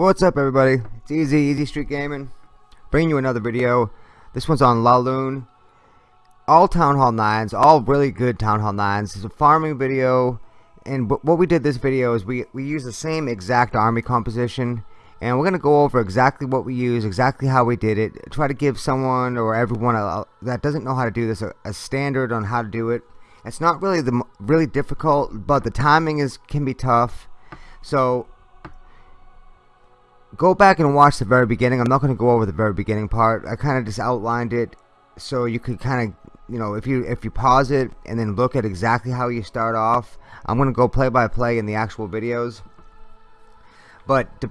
What's up everybody? It's Easy, Easy Street Gaming. Bringing you another video. This one's on Laloon. All Town Hall 9s, all really good Town Hall 9s. It's a farming video. And what we did this video is we, we use the same exact army composition. And we're going to go over exactly what we use, exactly how we did it. Try to give someone or everyone a, that doesn't know how to do this a, a standard on how to do it. It's not really the really difficult, but the timing is can be tough. So go back and watch the very beginning. I'm not going to go over the very beginning part. I kind of just outlined it so you could kind of, you know, if you if you pause it and then look at exactly how you start off. I'm going to go play by play in the actual videos. But to,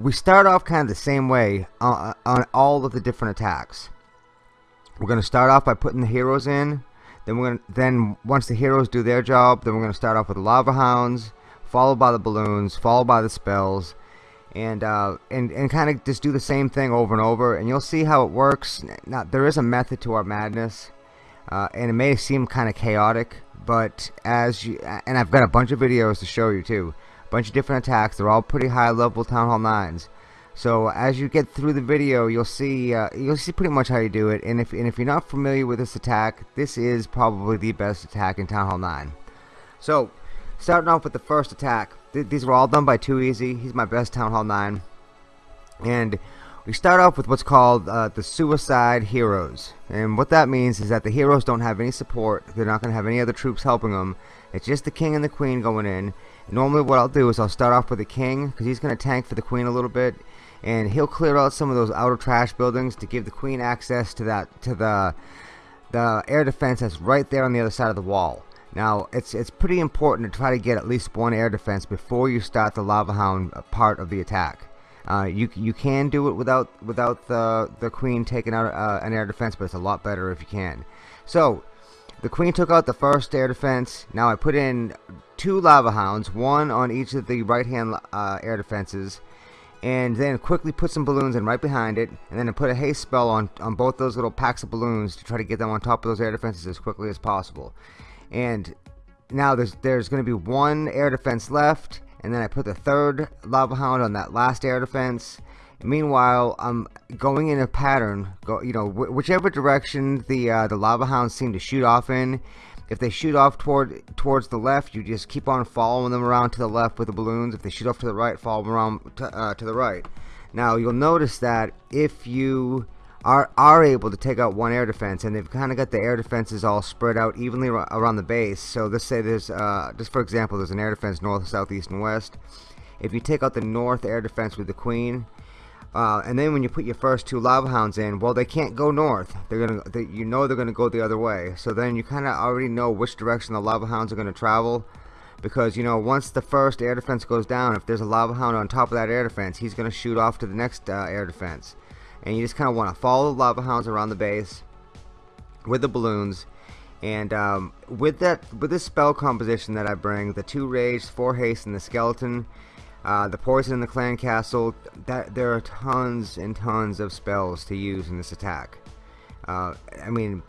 we start off kind of the same way uh, on all of the different attacks. We're going to start off by putting the heroes in. Then we're gonna, then once the heroes do their job, then we're going to start off with the lava hounds, followed by the balloons, followed by the spells, and uh, and and kind of just do the same thing over and over, and you'll see how it works. Now there is a method to our madness, uh, and it may seem kind of chaotic, but as you and I've got a bunch of videos to show you too, a bunch of different attacks. They're all pretty high level Town Hall nines. So as you get through the video, you'll see uh, you'll see pretty much how you do it. And if and if you're not familiar with this attack, this is probably the best attack in Town Hall 9. So starting off with the first attack, th these were all done by Too Easy. He's my best Town Hall 9. And we start off with what's called uh, the Suicide Heroes. And what that means is that the heroes don't have any support. They're not going to have any other troops helping them. It's just the King and the Queen going in. Normally what I'll do is I'll start off with the King because he's going to tank for the Queen a little bit and he'll clear out some of those outer trash buildings to give the queen access to that to the the air defense that's right there on the other side of the wall now it's it's pretty important to try to get at least one air defense before you start the lava hound part of the attack. Uh, you you can do it without without the the queen taking out uh, an air defense but it's a lot better if you can. So the queen took out the first air defense. Now I put in two lava hounds one on each of the right hand uh, air defenses and then quickly put some balloons in right behind it and then put a haste spell on, on both those little packs of balloons to try to get them on top of those air defenses as quickly as possible and now there's there's going to be one air defense left and then I put the third lava hound on that last air defense meanwhile I'm going in a pattern go you know wh whichever direction the uh, the lava hounds seem to shoot off in if they shoot off toward towards the left, you just keep on following them around to the left with the balloons. If they shoot off to the right, follow them around to, uh, to the right. Now you'll notice that if you are are able to take out one air defense, and they've kind of got the air defenses all spread out evenly around the base. So let's say there's uh, just for example, there's an air defense north, south, east, and west. If you take out the north air defense with the queen, uh, and then when you put your first two lava hounds in, well, they can't go north. They're gonna, they, you know, they're gonna go the other way. So then you kind of already know which direction the lava hounds are gonna travel, because you know once the first air defense goes down, if there's a lava hound on top of that air defense, he's gonna shoot off to the next uh, air defense, and you just kind of want to follow the lava hounds around the base with the balloons. And um, with that, with this spell composition that I bring, the two rage, four haste, and the skeleton, uh, the poison in the clan castle, that there are tons and tons of spells to use in this attack. Uh, I mean,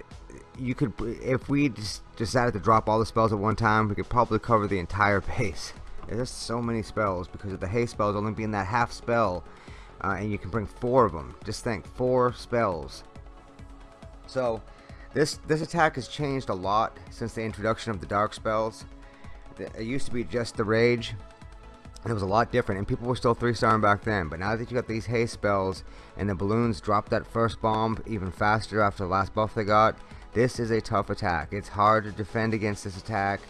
you could, if we just decided to drop all the spells at one time, we could probably cover the entire base. There's so many spells because of the haste spells only being that half spell, uh, and you can bring four of them. Just think, four spells. So, this this attack has changed a lot since the introduction of the dark spells. It used to be just the rage, and it was a lot different and people were still three starring back then but now that you got these haste spells and the balloons drop that first bomb even faster after the last buff they got this is a tough attack it's hard to defend against this attack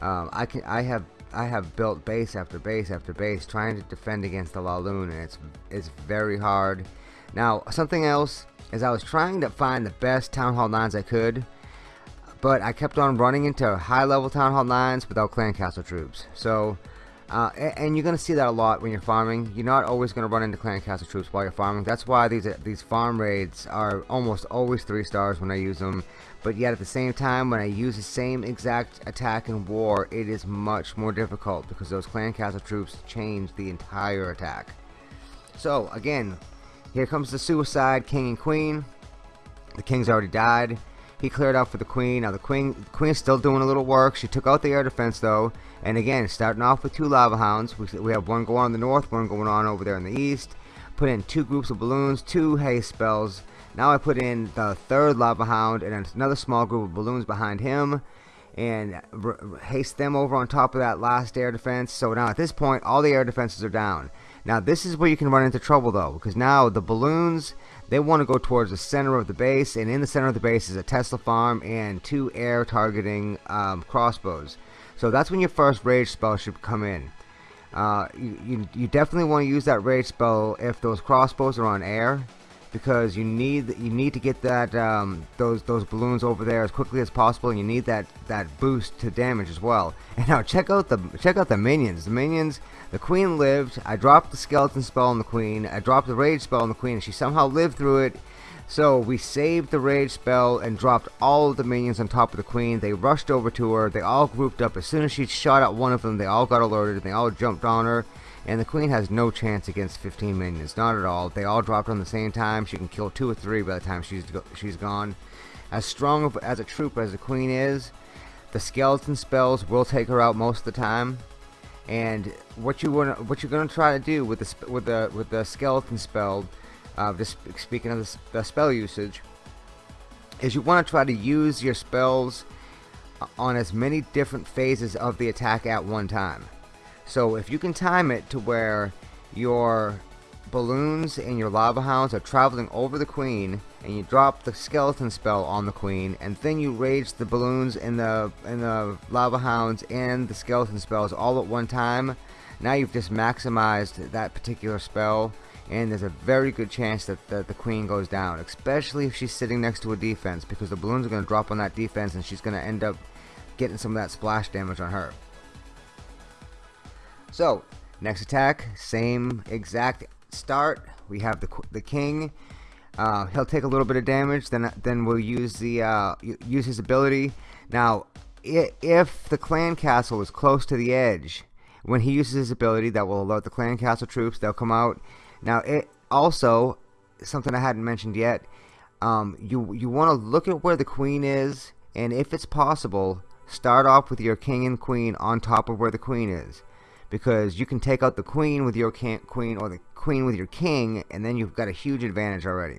um, I can I have I have built base after base after base trying to defend against the Laloon and it's it's very hard now something else is I was trying to find the best Town Hall 9s I could but I kept on running into high level Town Hall 9s without clan castle troops so uh, and you're going to see that a lot when you're farming. You're not always going to run into clan castle troops while you're farming. That's why these these farm raids are almost always three stars when I use them. But yet at the same time, when I use the same exact attack in war, it is much more difficult because those clan castle troops change the entire attack. So again, here comes the suicide king and queen. The king's already died. he cleared out for the queen. Now the queen, the queen is still doing a little work. She took out the air defense though, and again, starting off with two lava hounds. We, we have one going on in the north, one going on over there in the east. Put in two groups of balloons, two haste spells. Now I put in the third lava hound and another small group of balloons behind him and haste them over on top of that last air defense. So now at this point, all the air defenses are down. Now this is where you can run into trouble though, because now the balloons, they want to go towards the center of the base, and in the center of the base is a Tesla farm and two air targeting um, crossbows. So that's when your first rage spell should come in. Uh, you, you, you definitely want to use that rage spell if those crossbows are on air because you need you need to get that um, those those balloons over there as quickly as possible and you need that that boost to damage as well. And now check out the check out the minions. The minions the queen lived. I dropped the skeleton spell on the queen. I dropped the rage spell on the queen and she somehow lived through it. So we saved the rage spell and dropped all of the minions on top of the queen. They rushed over to her. They all grouped up. As soon as she shot at one of them they all got alerted. And they all jumped on her and the queen has no chance against 15 minions, not at all. They all dropped on the same time. She can kill two or three by the time she's go she's gone. As strong of, as a troop as the queen is, the skeleton spells will take her out most of the time. And what you want, what you're going to try to do with the with the with the skeleton spell, uh, just speaking of the, the spell usage, is you want to try to use your spells on as many different phases of the attack at one time. So if you can time it to where your balloons and your lava hounds are traveling over the queen and you drop the skeleton spell on the queen and then you rage the balloons and the and the lava hounds and the skeleton spells all at one time now you've just maximized that particular spell and there's a very good chance that the, the queen goes down especially if she's sitting next to a defense because the balloons are going to drop on that defense and she's going to end up getting some of that splash damage on her so, next attack, same exact start. We have the the king. Uh, he'll take a little bit of damage. Then then we'll use the uh, use his ability. Now, if the clan castle is close to the edge, when he uses his ability, that will alert the clan castle troops. They'll come out. Now, it also something I hadn't mentioned yet. Um, you you want to look at where the queen is, and if it's possible, start off with your king and queen on top of where the queen is because you can take out the queen with your queen or the queen with your king and then you've got a huge advantage already.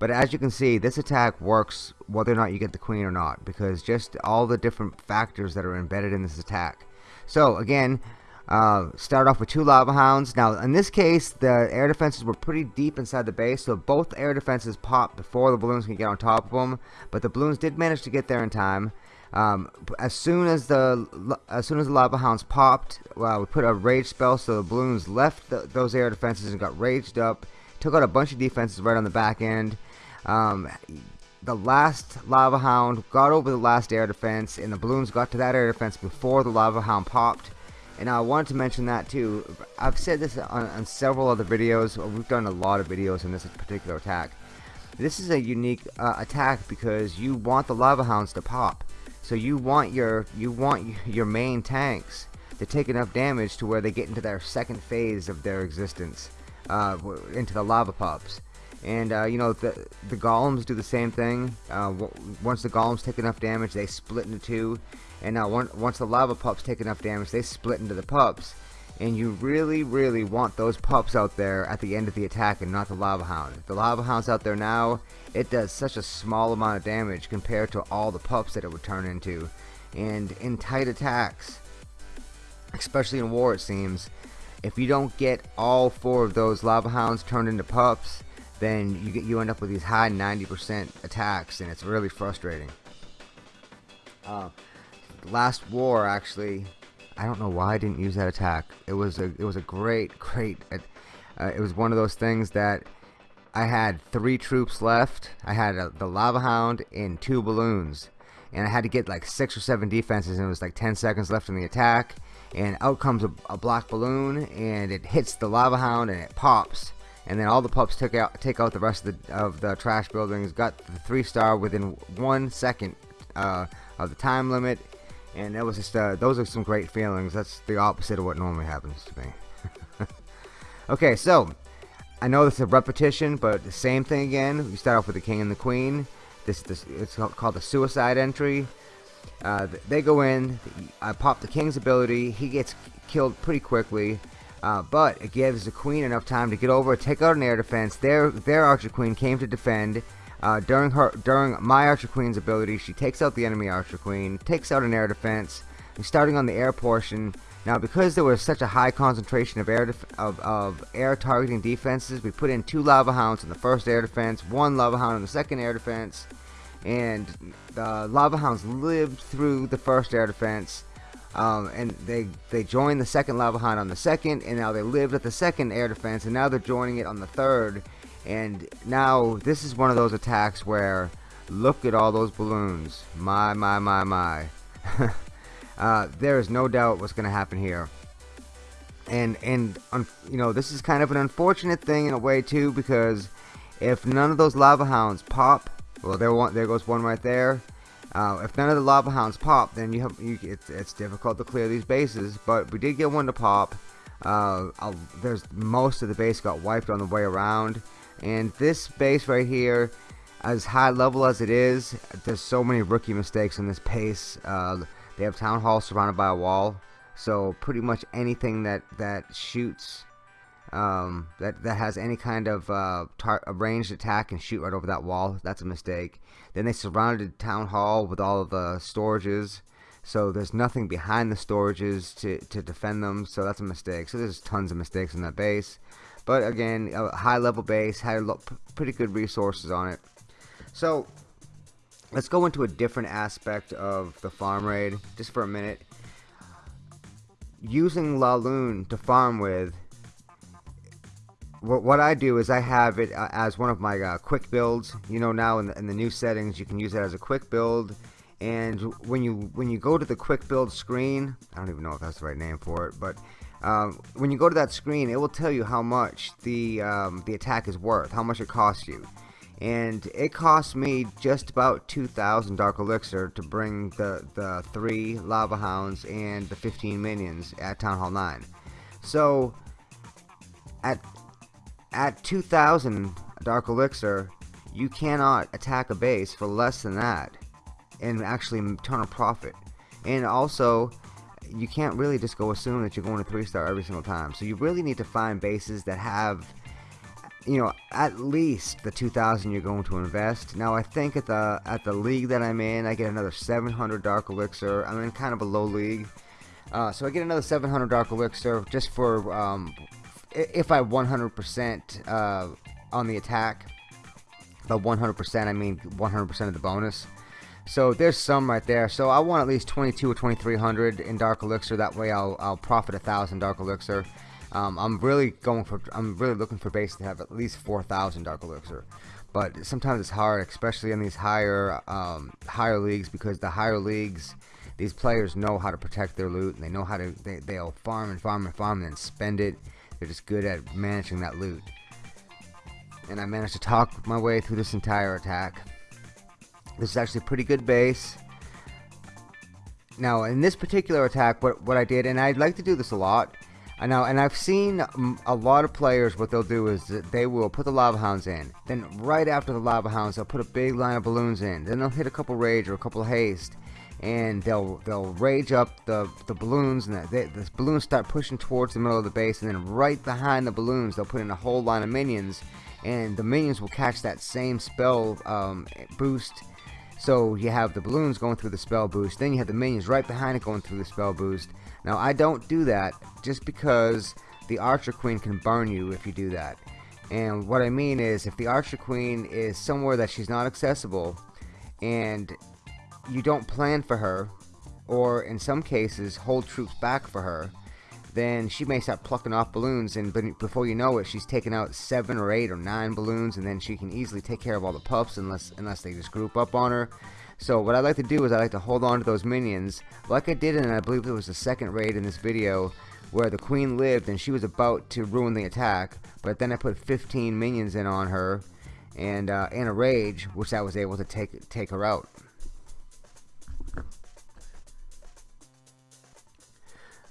But as you can see this attack works whether or not you get the queen or not because just all the different factors that are embedded in this attack. So again uh, start off with two lava hounds. Now in this case the air defenses were pretty deep inside the base so both air defenses popped before the balloons can get on top of them but the balloons did manage to get there in time um, as soon as the as soon as the lava hounds popped, well, we put a rage spell, so the balloons left the, those air defenses and got raged up. Took out a bunch of defenses right on the back end. Um, the last lava hound got over the last air defense, and the balloons got to that air defense before the lava hound popped. And I wanted to mention that too. I've said this on, on several other videos. We've done a lot of videos on this particular attack. This is a unique uh, attack because you want the lava hounds to pop. So you want your you want your main tanks to take enough damage to where they get into their second phase of their existence, uh, into the lava pups. And uh, you know the the golems do the same thing. Uh, once the golems take enough damage, they split into two. And now once the lava pups take enough damage, they split into the pups and you really really want those pups out there at the end of the attack and not the lava hound. The lava hound's out there now it does such a small amount of damage compared to all the pups that it would turn into. And in tight attacks especially in war it seems if you don't get all four of those lava hounds turned into pups then you get you end up with these high 90% attacks and it's really frustrating. Uh, last war actually I don't know why I didn't use that attack. It was a it was a great great. Uh, it was one of those things that I had three troops left. I had a, the lava hound and two balloons, and I had to get like six or seven defenses, and it was like 10 seconds left in the attack. And out comes a, a black balloon, and it hits the lava hound, and it pops. And then all the pups took out take out the rest of the of the trash buildings. Got the three star within one second uh, of the time limit and that was just uh, those are some great feelings that's the opposite of what normally happens to me okay so I know this is a repetition but the same thing again we start off with the king and the queen this, this it's called the suicide entry. Uh, they go in, I pop the king's ability, he gets killed pretty quickly. Uh, but it gives the queen enough time to get over, take out an air defense. Their their archer queen came to defend. Uh, during her during my archer queen's ability, she takes out the enemy archer queen, takes out an air defense. And starting on the air portion, now because there was such a high concentration of air of, of air targeting defenses, we put in two lava hounds in the first air defense, one lava hound in the second air defense, and the lava hounds lived through the first air defense um, and they they joined the second lava hound on the second and now they lived at the second air defense and now they're joining it on the third and now this is one of those attacks where look at all those balloons. My my my my. Uh, there is no doubt what's gonna happen here. And and you know this is kind of an unfortunate thing in a way too because if none of those lava hounds pop well there one there goes one right there. Uh, if none of the lava hounds pop, then you have you, it's, it's difficult to clear these bases. But we did get one to pop. Uh, there's most of the base got wiped on the way around, and this base right here, as high level as it is, there's so many rookie mistakes in this pace. Uh, they have town hall surrounded by a wall, so pretty much anything that that shoots um, that, that has any kind of uh, ranged attack and shoot right over that wall. That's a mistake. Then they surrounded town hall with all of the storages. So there's nothing behind the storages to, to defend them. So that's a mistake. So there's tons of mistakes in that base. But again, a high level base, had pretty good resources on it. So let's go into a different aspect of the farm raid just for a minute. Using Laloon to farm with what, what I do is I have it uh, as one of my uh, quick builds. You know now in the, in the new settings you can use it as a quick build. And when you when you go to the quick build screen, I don't even know if that's the right name for it, but um, when you go to that screen, it will tell you how much the um, the attack is worth, how much it costs you. And it cost me just about 2,000 Dark Elixir to bring the, the 3 Lava Hounds and the 15 minions at Town Hall 9. So, at at 2000 Dark Elixir, you cannot attack a base for less than that and actually turn a profit. And also, you can't really just go assume that you're going to 3 star every single time. So you really need to find bases that have you know at least the 2000 you're going to invest now I think at the at the league that I'm in I get another 700 dark elixir I'm in kind of a low league uh, so I get another 700 dark elixir just for um, if I 100% uh, on the attack, by 100% I mean 100% of the bonus. So there's some right there. So I want at least 22 or 2300 in Dark Elixir. That way I'll, I'll profit a thousand Dark Elixir. Um, I'm really going for I'm really looking for base to have at least 4,000 Dark Elixir. But sometimes it's hard, especially in these higher um, higher leagues, because the higher leagues, these players know how to protect their loot and they know how to they, they'll farm and farm and farm and then spend it they're just good at managing that loot. And I managed to talk my way through this entire attack. This is actually a pretty good base. Now, in this particular attack, what, what I did, and I'd like to do this a lot, I know, and I've seen a lot of players, what they'll do is they will put the Lava Hounds in. Then right after the Lava Hounds, they'll put a big line of balloons in. Then they'll hit a couple Rage or a couple Haste and they'll they'll rage up the the balloons and the, the balloons start pushing towards the middle of the base and then right behind the balloons they'll put in a whole line of minions and the minions will catch that same spell um, boost so you have the balloons going through the spell boost then you have the minions right behind it going through the spell boost. Now I don't do that just because the archer queen can burn you if you do that. And what I mean is if the archer queen is somewhere that she's not accessible and you don't plan for her, or in some cases hold troops back for her, then she may start plucking off balloons, and before you know it, she's taken out seven or eight or nine balloons, and then she can easily take care of all the pups unless unless they just group up on her. So what I like to do is I like to hold on to those minions, like I did in I believe it was the second raid in this video, where the queen lived and she was about to ruin the attack, but then I put 15 minions in on her, and uh, in a rage, which I was able to take take her out.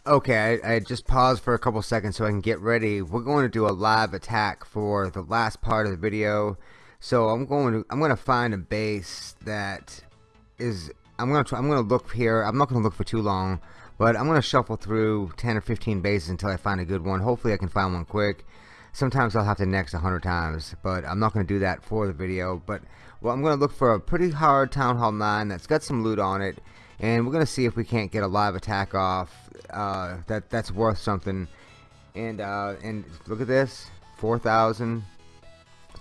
Okay, I, I, just paused for a couple seconds so I can get ready. We're going to do a live attack for the last part of the video. So I'm going to I'm going to find a base that is I'm going to try, I'm going to look here. I'm not going to look for too long, but I'm going to shuffle through 10 or 15 bases until I find a good one. Hopefully I can find one quick. Sometimes I'll have to next 100 times, but I'm not going to do that for the video. But well, I'm going to look for a pretty hard Town Hall 9 that's got some loot on it, and we're going to see if we can't get a live attack off uh, that that's worth something. And uh, and look at this, 4,000.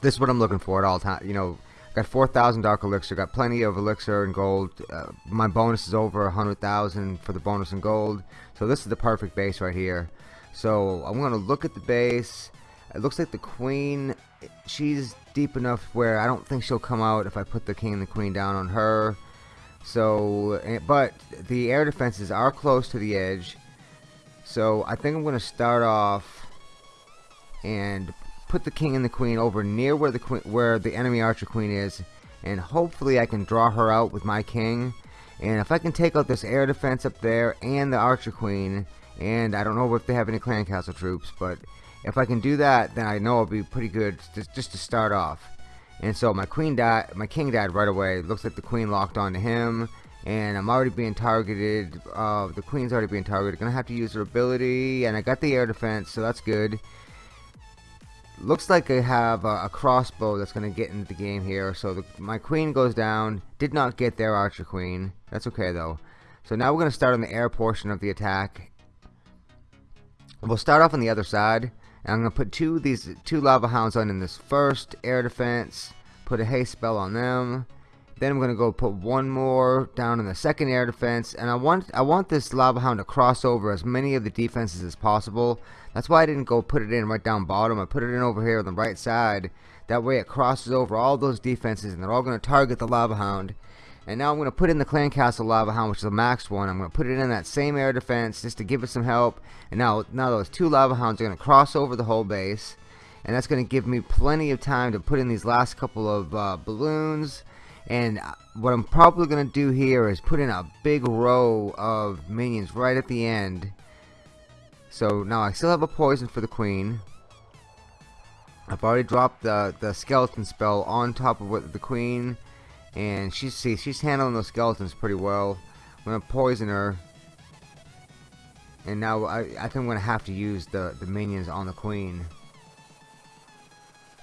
This is what I'm looking for at all time. You know, got 4,000 dark elixir. Got plenty of elixir and gold. Uh, my bonus is over 100,000 for the bonus and gold. So this is the perfect base right here. So I'm to look at the base. It looks like the queen, she's deep enough where I don't think she'll come out if I put the king and the queen down on her. So, eh, but the air defenses are close to the edge. So I think I'm going to start off and put the king and the queen over near where the queen, where the enemy archer queen is, and hopefully I can draw her out with my king. And if I can take out this air defense up there and the archer queen, and I don't know if they have any clan castle troops, but if I can do that, then I know I'll be pretty good just, just to start off. And so my queen died, my king died right away. Looks like the queen locked onto him, and I'm already being targeted. Uh, the queen's already being targeted. Gonna have to use her ability, and I got the air defense, so that's good. Looks like I have a, a crossbow that's gonna get into the game here. So the, my queen goes down. Did not get their archer queen. That's okay though. So now we're gonna start on the air portion of the attack. We'll start off on the other side. And I'm going to put two of these two lava hounds on in this first air defense. Put a haste spell on them. Then I'm going to go put one more down in the second air defense. And I want I want this lava hound to cross over as many of the defenses as possible. That's why I didn't go put it in right down bottom. I put it in over here on the right side. That way it crosses over all those defenses and they're all going to target the lava hound. And now I'm going to put in the Clan Castle Lava Hound, which is a max one. I'm going to put it in that same air defense just to give it some help. And now, now those two Lava Hounds are going to cross over the whole base. And that's going to give me plenty of time to put in these last couple of uh, balloons. And uh, what I'm probably going to do here is put in a big row of minions right at the end. So now I still have a poison for the queen. I've already dropped the, the skeleton spell on top of what the queen and she's see she's handling those skeletons pretty well. I'm gonna poison her, and now I, I think I'm gonna have to use the the minions on the queen.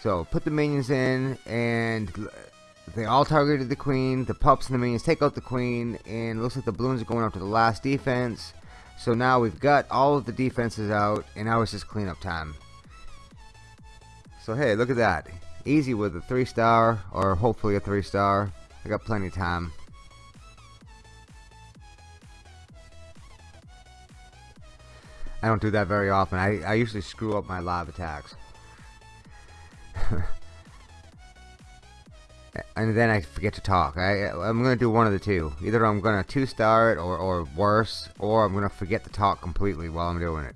So put the minions in, and they all targeted the queen. The pups and the minions take out the queen, and looks like the balloons are going up to the last defense. So now we've got all of the defenses out, and now it's just cleanup time. So hey, look at that. Easy with a 3 star, or hopefully a 3 star. I got plenty of time. I don't do that very often. I, I usually screw up my live attacks. and then I forget to talk. I, I'm to do one of the two. Either I'm going to two-star it or, or worse, or I'm to forget to talk completely while I'm doing it.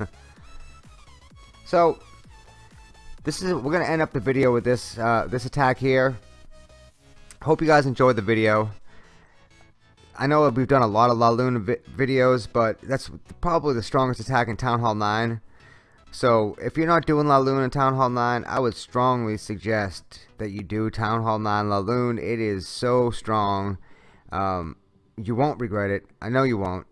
so, this is we're to end up the video with this uh, this attack here hope you guys enjoyed the video. I know we've done a lot of Laloon vi videos, but that's probably the strongest attack in Town Hall 9. So, if you're not doing Laloon in Town Hall 9, I would strongly suggest that you do Town Hall 9 Laloon. It is so strong. Um, you won't regret it. I know you won't.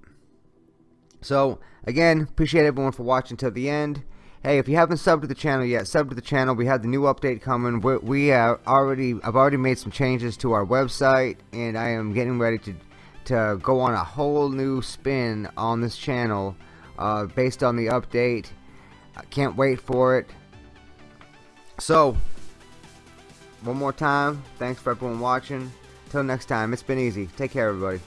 So, again, appreciate everyone for watching till the end. Hey, if you haven't subbed to the channel yet, sub to the channel. We have the new update coming. we we have already, I've already made some changes to our website, and I am getting ready to to go on a whole new spin on this channel uh, based on the update. I can't wait for it. So, one more time, thanks for everyone watching. Till next time, it's been easy. Take care, everybody.